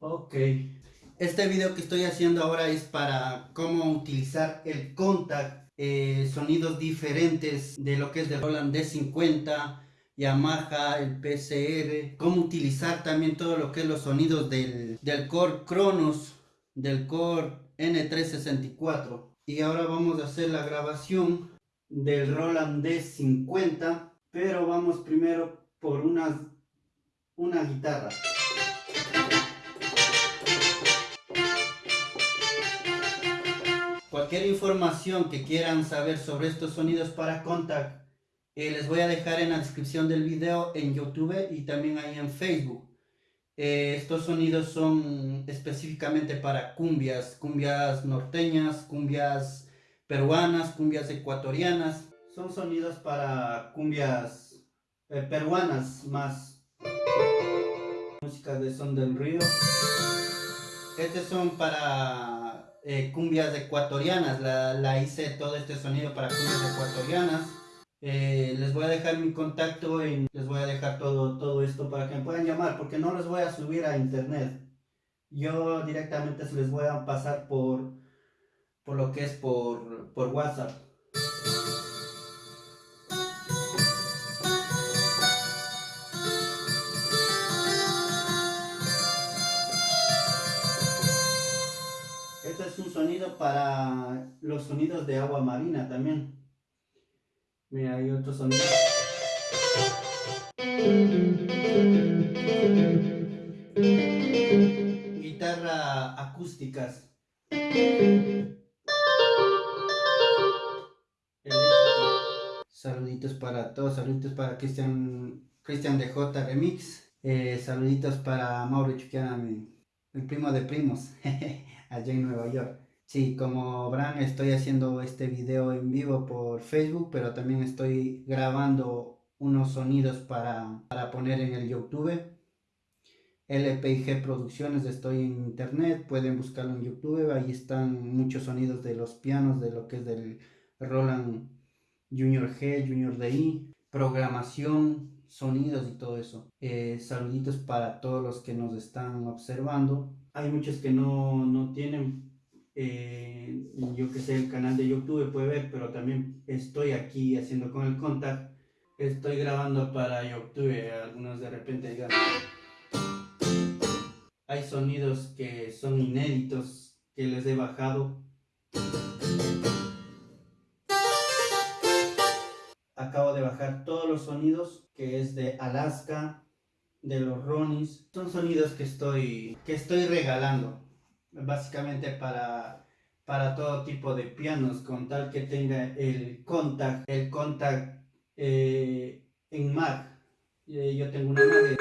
Ok. Este video que estoy haciendo ahora es para cómo utilizar el contact, eh, sonidos diferentes de lo que es de Roland D50, Yamaha, el PCR, cómo utilizar también todo lo que es los sonidos del, del Core Kronos, del Core N364. Y ahora vamos a hacer la grabación del Roland D50, pero vamos primero por una, una guitarra. Cualquier información que quieran saber sobre estos sonidos para Contact, eh, les voy a dejar en la descripción del video en YouTube y también ahí en Facebook. Eh, estos sonidos son específicamente para cumbias, cumbias norteñas, cumbias peruanas, cumbias ecuatorianas. Son sonidos para cumbias eh, peruanas más. Música de son del río. Estos son para eh, cumbias ecuatorianas, la, hice todo este sonido para cumbias ecuatorianas. Eh, les voy a dejar mi contacto y les voy a dejar todo, todo esto para que me puedan llamar porque no les voy a subir a internet. Yo directamente se les voy a pasar por, por lo que es por, por WhatsApp. Para los sonidos de agua marina también. Mira, hay otro sonido. Guitarra acústicas. Saluditos para todos, saluditos para Cristian Cristian DJ Remix. Eh, saluditos para Mauro Chuquiana, el primo de primos. allá en Nueva York. Sí, como verán estoy haciendo este video en vivo por Facebook, pero también estoy grabando unos sonidos para, para poner en el YouTube. LPG Producciones, estoy en internet, pueden buscarlo en YouTube, ahí están muchos sonidos de los pianos, de lo que es del Roland Junior G, Junior DI, programación, sonidos y todo eso. Eh, saluditos para todos los que nos están observando hay muchos que no, tienen, eh, yo que sé, el canal de YouTube puede ver, pero también estoy aquí haciendo con el contact, estoy grabando para YouTube, algunos de repente digan, hay sonidos que son inéditos que les he bajado. Acabo de bajar todos los sonidos que es de Alaska, de los Ronis. Son sonidos que estoy, que estoy regalando, básicamente para, para todo tipo de pianos, con tal que tenga el contact, el contact eh, en Mac. Eh, yo tengo una Mac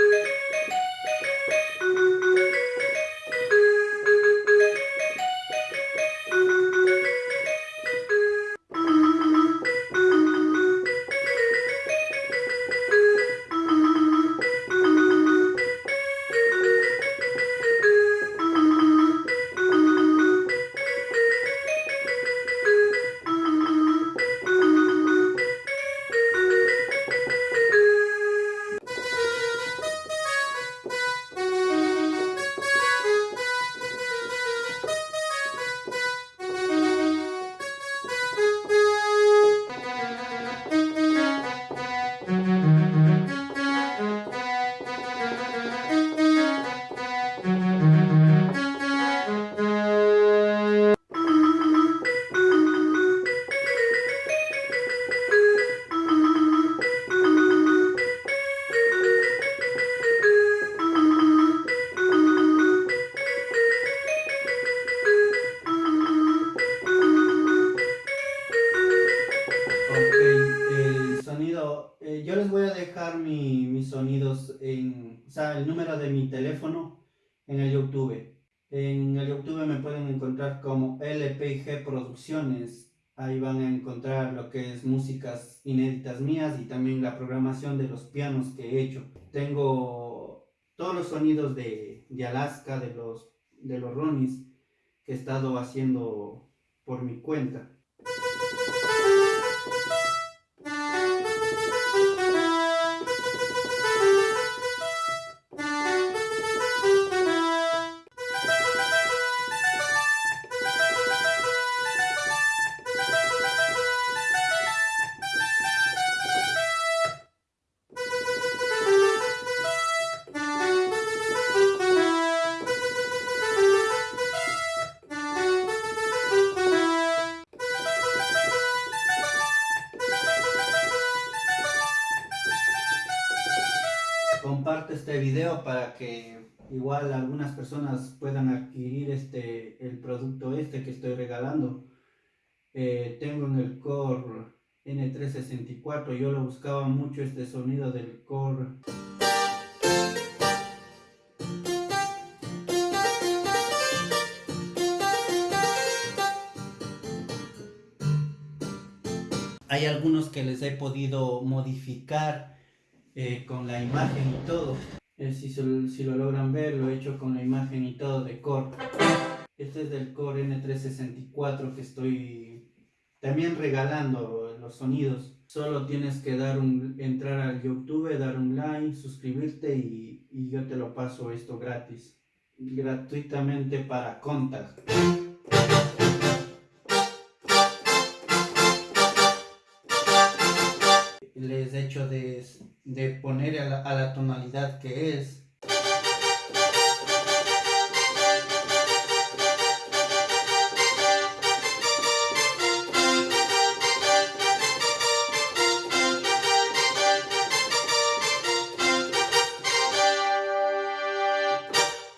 el número de mi teléfono en el YouTube. En el YouTube me pueden encontrar como LPG Producciones. Ahí van a encontrar lo que es músicas inéditas mías y también la programación de los pianos que he hecho. Tengo todos los sonidos de, de Alaska, de los, de los Ronis que he estado haciendo por mi cuenta. Video para que igual algunas personas puedan adquirir este el producto este que estoy regalando. Eh, tengo en el Core N364, yo lo buscaba mucho este sonido del Core. Hay algunos que les he podido modificar eh, con la imagen y todo. Eh, si, si, lo logran ver, lo he hecho con la imagen y todo de Core. Este es del Core N364 que estoy también regalando los sonidos. Solo tienes que dar un, entrar al YouTube, dar un like, suscribirte y, y yo te lo paso esto gratis. Gratuitamente para Contact. les he hecho de, de poner a la, a la tonalidad que es.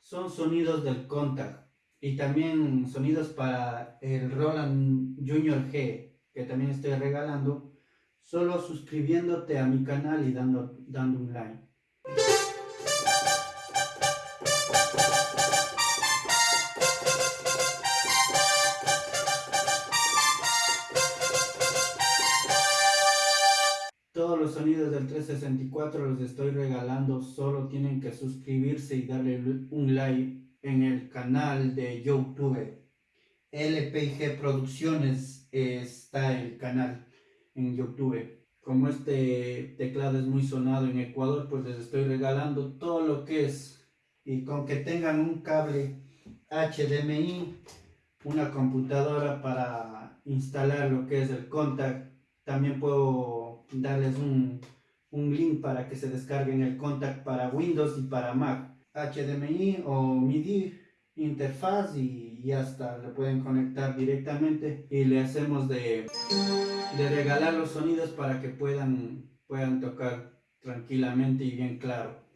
Son sonidos del contact y también sonidos para el Roland Junior G que también estoy regalando solo suscribiéndote a mi canal y dando, dando un like. Todos los sonidos del 364 los estoy regalando, solo tienen que suscribirse y darle un like en el canal de YouTube. LPG Producciones está el canal en YouTube. Como este teclado es muy sonado en Ecuador, pues les estoy regalando todo lo que es. Y con que tengan un cable HDMI, una computadora para instalar lo que es el contact, también puedo darles un, un link para que se descarguen el contact para Windows y para Mac. HDMI o MIDI interfaz y ya está, le pueden conectar directamente y le hacemos de, de regalar los sonidos para que puedan, puedan tocar tranquilamente y bien claro.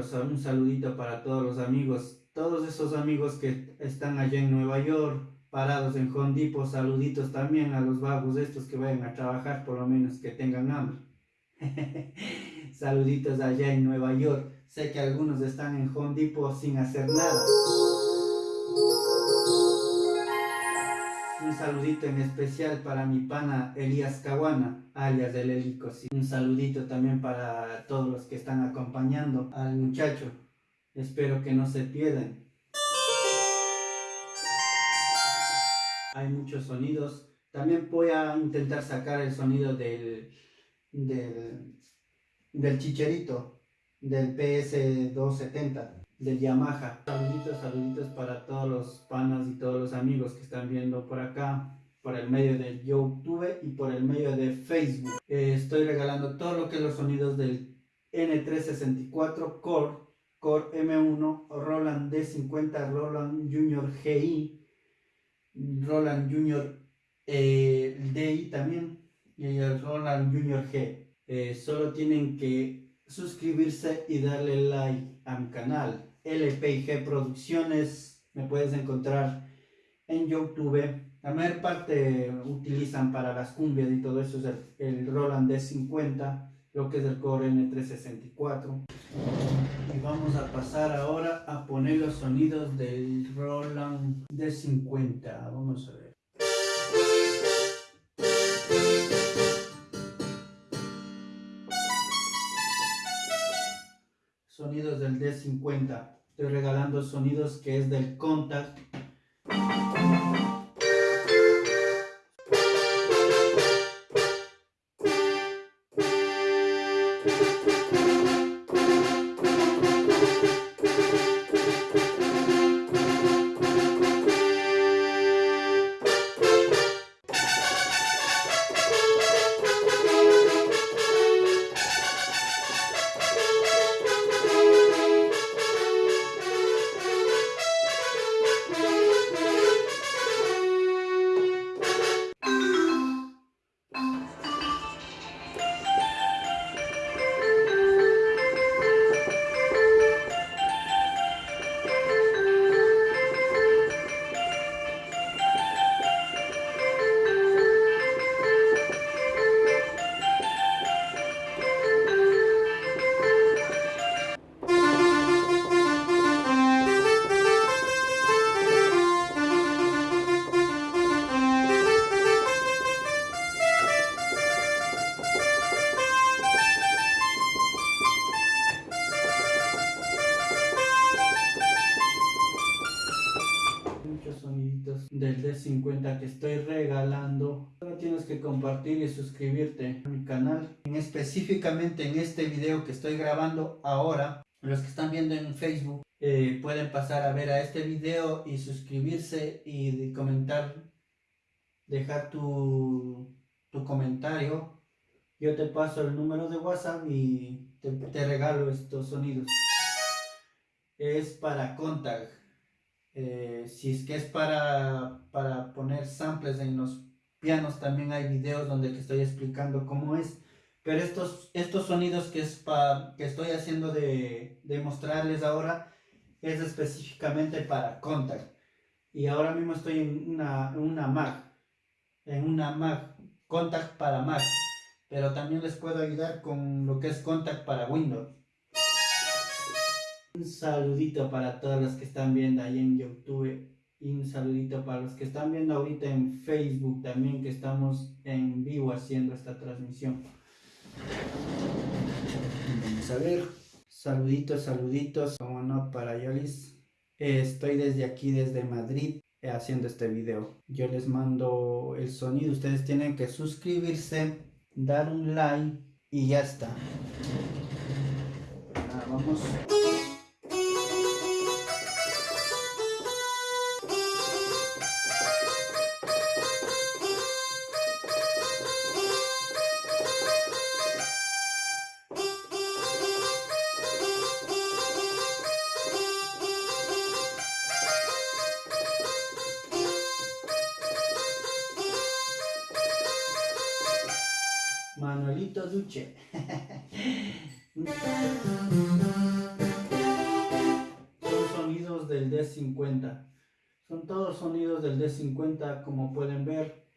Un saludito para todos los amigos, todos esos amigos que están allá en Nueva York, parados en Hondipo, saluditos también a los vagos estos que vayan a trabajar, por lo menos que tengan hambre. saluditos allá en Nueva York, sé que algunos están en Hondipo sin hacer nada. Un saludito en especial para mi pana Elías Caguana, alias del Helico. Un saludito también para todos los que están acompañando al muchacho. Espero que no se pierdan. Hay muchos sonidos. También voy a intentar sacar el sonido del, del, del chicherito, del PS270 del Yamaha. Saluditos, saluditos para todos los panas y todos los amigos que están viendo por acá, por el medio de YouTube y por el medio de Facebook. Eh, estoy regalando todo lo que es los sonidos del N364 Core, Core M1, Roland D50, Roland Junior GI, Roland Junior eh, DI también y el Roland Junior G. Eh, solo tienen que suscribirse y darle like a mi canal LPG Producciones, me puedes encontrar en YouTube. La mayor parte utilizan para las cumbias y todo eso es el, Roland D50, lo que es el Core N364. Y vamos a pasar ahora a poner los sonidos del Roland D50. Vamos a ver. Sonidos del D50. Estoy regalando sonidos que es del Contact. Del D50 que estoy regalando. Solo tienes que compartir y suscribirte a mi canal. En específicamente en este video que estoy grabando ahora, los que están viendo en Facebook eh, pueden pasar a ver a este video y suscribirse y comentar, dejar tu, tu comentario. Yo te paso el número de WhatsApp y te, te regalo estos sonidos. Es para contact eh, si es que es para, para poner samples en los pianos, también hay videos donde estoy explicando cómo es. Pero estos, estos sonidos que, es que estoy haciendo de, de mostrarles ahora es específicamente para Contact. Y ahora mismo estoy en una, una Mac, en una Mac, Contact para Mac. Pero también les puedo ayudar con lo que es Contact para Windows. Un saludito para todos los que están viendo ahí en YouTube y un saludito para los que están viendo ahorita en Facebook también que estamos en vivo haciendo esta transmisión. Vamos a ver. Saluditos, saluditos, como no, para Yolis. estoy desde aquí, desde Madrid, haciendo este video. Yo les mando el sonido. Ustedes tienen que suscribirse, dar un like y ya está. vamos. Son sonidos del D50. Son todos sonidos del D50 como pueden ver.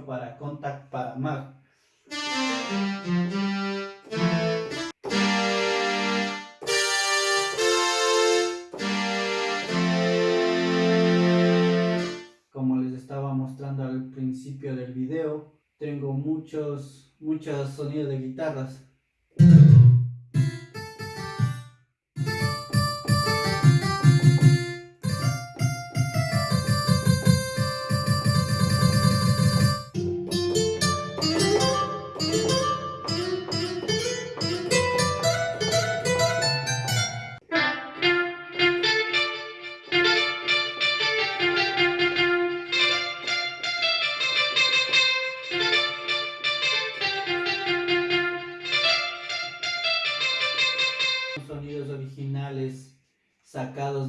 Para Contact para Mac como les estaba mostrando al principio del video tengo muchos muchos sonidos de guitarras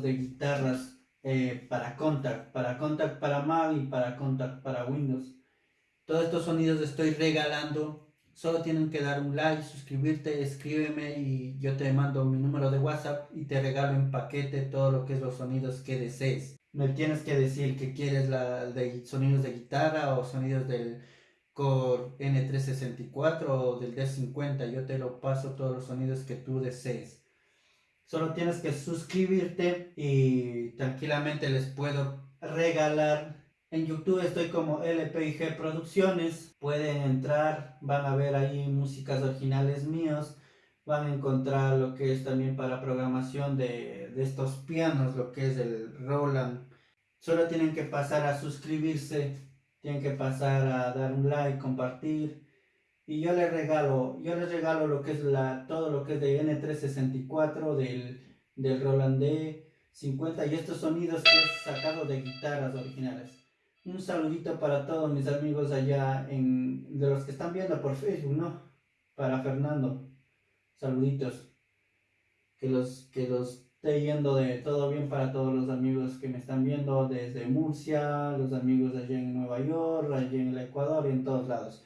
de guitarras eh, para Contact, para Contact para Mac y para Contact para Windows. Todos estos sonidos estoy regalando. Solo tienen que dar un like, suscribirte, escríbeme y yo te mando mi número de WhatsApp y te regalo en paquete todo lo que es los sonidos que desees. Me tienes que decir que quieres la de sonidos de guitarra o sonidos del Core N364 o del D50. Yo te lo paso todos los sonidos que tú desees. Solo tienes que suscribirte y tranquilamente les puedo regalar. En YouTube estoy como LPG Producciones. Pueden entrar, van a ver ahí músicas originales míos. Van a encontrar lo que es también para programación de estos pianos, lo que es el Roland. Solo tienen que pasar a suscribirse tienen que pasar a dar un like, compartir. Y yo les regalo, yo les regalo lo que es la, todo lo que es de N364, del, del Roland D50 y estos sonidos que he sacado de guitarras originales. Un saludito para todos mis amigos allá, en, de los que están viendo por Facebook, ¿no? Para Fernando. Saluditos. Que los, que los esté yendo de todo bien para todos los amigos que me están viendo desde Murcia, los amigos allá en Nueva York, allá en el Ecuador y en todos lados.